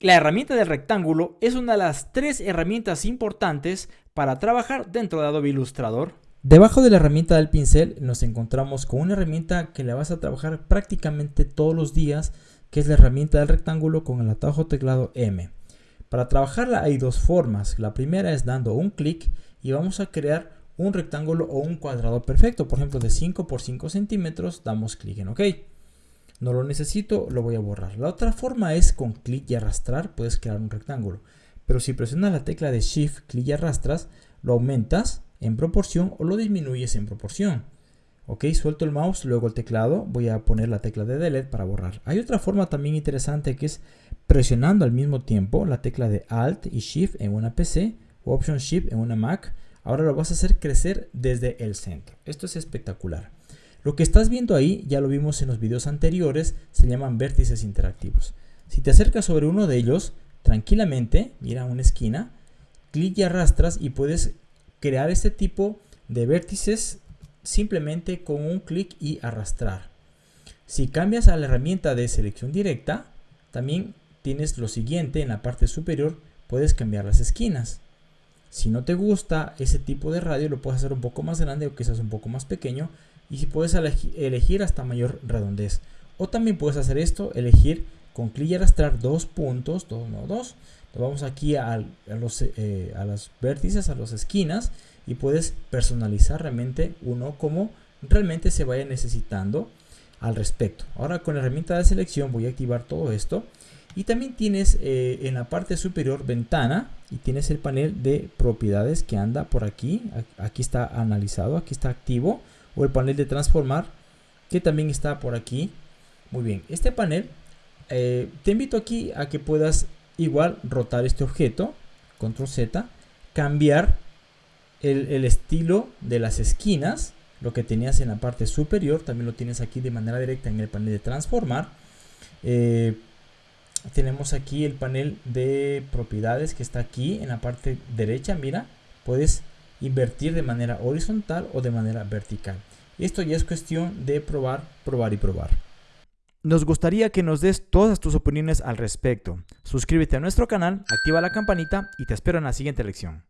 La herramienta del rectángulo es una de las tres herramientas importantes para trabajar dentro de Adobe Illustrator. Debajo de la herramienta del pincel nos encontramos con una herramienta que le vas a trabajar prácticamente todos los días, que es la herramienta del rectángulo con el atajo teclado M. Para trabajarla hay dos formas. La primera es dando un clic y vamos a crear un rectángulo o un cuadrado perfecto. Por ejemplo, de 5 por 5 centímetros, damos clic en OK no lo necesito, lo voy a borrar. La otra forma es con clic y arrastrar, puedes crear un rectángulo. Pero si presionas la tecla de Shift, clic y arrastras, lo aumentas en proporción o lo disminuyes en proporción. Ok, suelto el mouse, luego el teclado, voy a poner la tecla de Delete para borrar. Hay otra forma también interesante que es presionando al mismo tiempo la tecla de Alt y Shift en una PC o Option Shift en una Mac. Ahora lo vas a hacer crecer desde el centro. Esto es espectacular. Lo que estás viendo ahí, ya lo vimos en los videos anteriores, se llaman vértices interactivos. Si te acercas sobre uno de ellos, tranquilamente, mira una esquina, clic y arrastras y puedes crear este tipo de vértices simplemente con un clic y arrastrar. Si cambias a la herramienta de selección directa, también tienes lo siguiente en la parte superior, puedes cambiar las esquinas. Si no te gusta ese tipo de radio, lo puedes hacer un poco más grande o quizás un poco más pequeño y si puedes elegir hasta mayor redondez. O también puedes hacer esto, elegir con clic y arrastrar dos puntos, dos, no, dos. vamos aquí a, los, eh, a vértices, a las esquinas y puedes personalizar realmente uno como realmente se vaya necesitando al respecto. Ahora con la herramienta de selección voy a activar todo esto y también tienes eh, en la parte superior ventana y tienes el panel de propiedades que anda por aquí. Aquí está analizado, aquí está activo o el panel de transformar que también está por aquí. Muy bien, este panel eh, te invito aquí a que puedas igual rotar este objeto, control Z, cambiar el, estilo de las esquinas, lo que tenías en la parte superior, también lo tienes aquí de manera directa en el panel de transformar. Eh, tenemos aquí el panel de propiedades que está aquí en la parte derecha, mira, puedes invertir de manera horizontal o de manera vertical. Esto ya es cuestión de probar, probar y probar. Nos gustaría que nos des todas tus opiniones al respecto. Suscríbete a nuestro canal, activa la campanita y te espero en la siguiente lección.